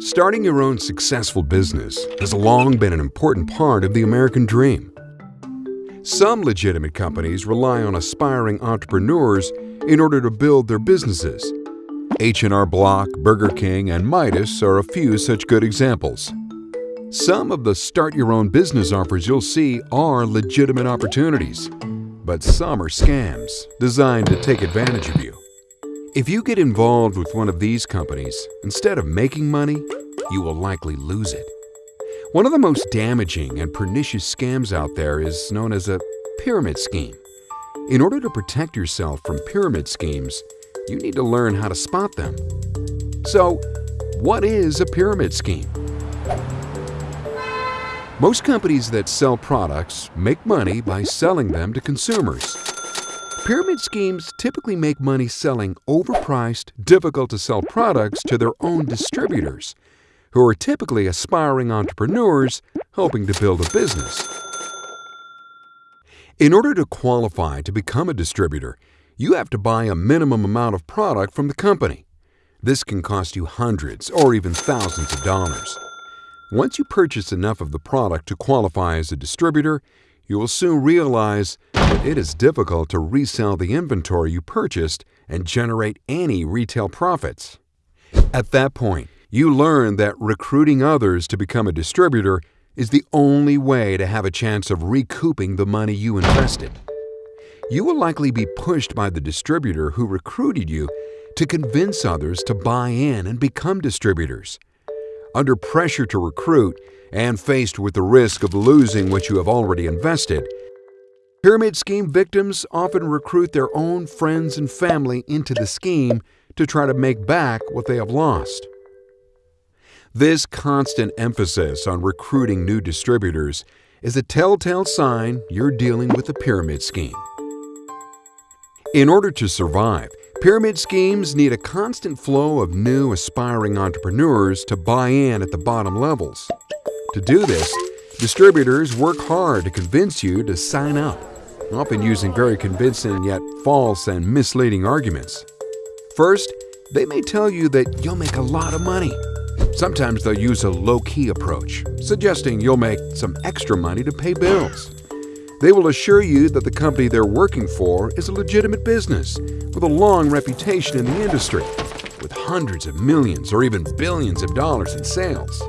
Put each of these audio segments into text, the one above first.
Starting your own successful business has long been an important part of the American dream. Some legitimate companies rely on aspiring entrepreneurs in order to build their businesses. H&R Block, Burger King, and Midas are a few such good examples. Some of the start your own business offers you'll see are legitimate opportunities, but some are scams designed to take advantage of you. If you get involved with one of these companies, instead of making money, you will likely lose it. One of the most damaging and pernicious scams out there is known as a pyramid scheme. In order to protect yourself from pyramid schemes, you need to learn how to spot them. So, what is a pyramid scheme? Most companies that sell products make money by selling them to consumers. Pyramid schemes typically make money selling overpriced, difficult to sell products to their own distributors, who are typically aspiring entrepreneurs hoping to build a business. In order to qualify to become a distributor, you have to buy a minimum amount of product from the company. This can cost you hundreds or even thousands of dollars. Once you purchase enough of the product to qualify as a distributor, you will soon realize that it is difficult to resell the inventory you purchased and generate any retail profits. At that point, you learn that recruiting others to become a distributor is the only way to have a chance of recouping the money you invested. You will likely be pushed by the distributor who recruited you to convince others to buy in and become distributors. Under pressure to recruit, and faced with the risk of losing what you have already invested, pyramid scheme victims often recruit their own friends and family into the scheme to try to make back what they have lost. This constant emphasis on recruiting new distributors is a telltale sign you're dealing with a pyramid scheme. In order to survive, Pyramid schemes need a constant flow of new aspiring entrepreneurs to buy in at the bottom levels. To do this, distributors work hard to convince you to sign up, often using very convincing yet false and misleading arguments. First, they may tell you that you'll make a lot of money. Sometimes they'll use a low-key approach, suggesting you'll make some extra money to pay bills. They will assure you that the company they're working for is a legitimate business with a long reputation in the industry, with hundreds of millions or even billions of dollars in sales.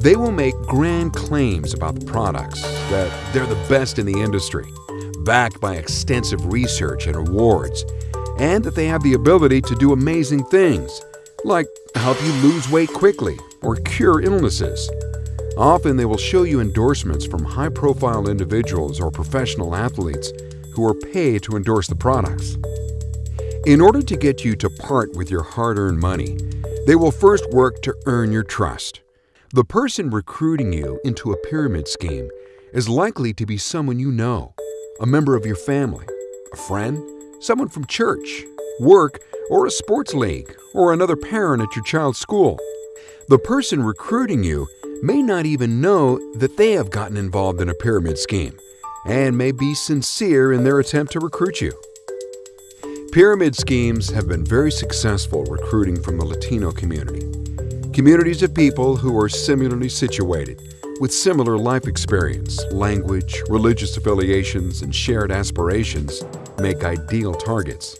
They will make grand claims about the products, that they're the best in the industry, backed by extensive research and awards, and that they have the ability to do amazing things, like help you lose weight quickly or cure illnesses. Often they will show you endorsements from high-profile individuals or professional athletes who are paid to endorse the products. In order to get you to part with your hard-earned money, they will first work to earn your trust. The person recruiting you into a pyramid scheme is likely to be someone you know, a member of your family, a friend, someone from church, work, or a sports league, or another parent at your child's school. The person recruiting you may not even know that they have gotten involved in a pyramid scheme and may be sincere in their attempt to recruit you. Pyramid schemes have been very successful recruiting from the Latino community. Communities of people who are similarly situated, with similar life experience, language, religious affiliations, and shared aspirations make ideal targets.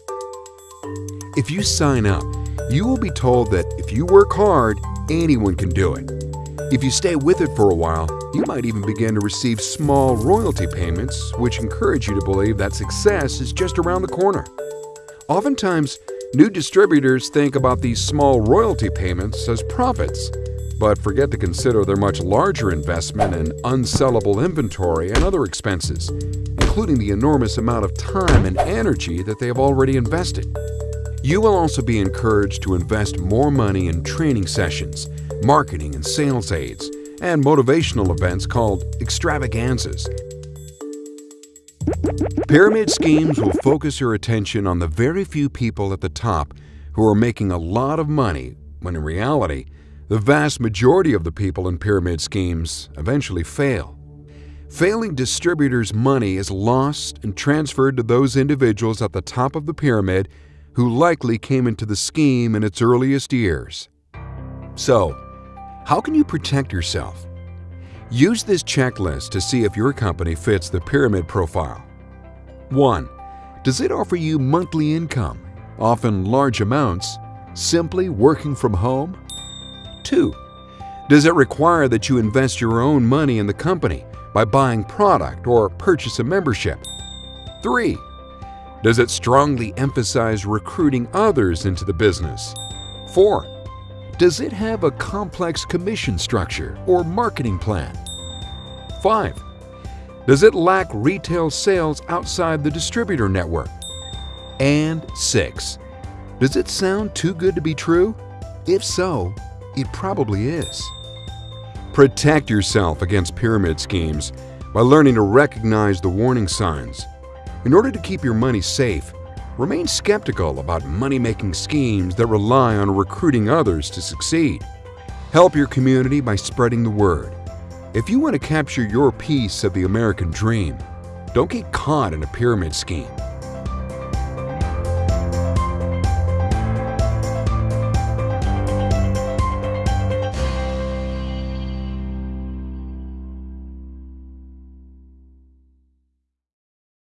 If you sign up, you will be told that if you work hard, anyone can do it if you stay with it for a while, you might even begin to receive small royalty payments, which encourage you to believe that success is just around the corner. Oftentimes, new distributors think about these small royalty payments as profits, but forget to consider their much larger investment in unsellable inventory and other expenses, including the enormous amount of time and energy that they have already invested. You will also be encouraged to invest more money in training sessions, marketing and sales aids, and motivational events called extravaganzas. Pyramid schemes will focus your attention on the very few people at the top who are making a lot of money when in reality, the vast majority of the people in pyramid schemes eventually fail. Failing distributors' money is lost and transferred to those individuals at the top of the pyramid who likely came into the scheme in its earliest years. So, How can you protect yourself? Use this checklist to see if your company fits the pyramid profile. 1. Does it offer you monthly income, often large amounts, simply working from home? 2. Does it require that you invest your own money in the company by buying product or purchase a membership? 3. Does it strongly emphasize recruiting others into the business? 4. Does it have a complex commission structure or marketing plan? 5. Does it lack retail sales outside the distributor network? And 6. Does it sound too good to be true? If so, it probably is. Protect yourself against pyramid schemes by learning to recognize the warning signs. In order to keep your money safe, remain skeptical about money-making schemes that rely on recruiting others to succeed. Help your community by spreading the word. If you want to capture your piece of the American dream, don't get caught in a pyramid scheme.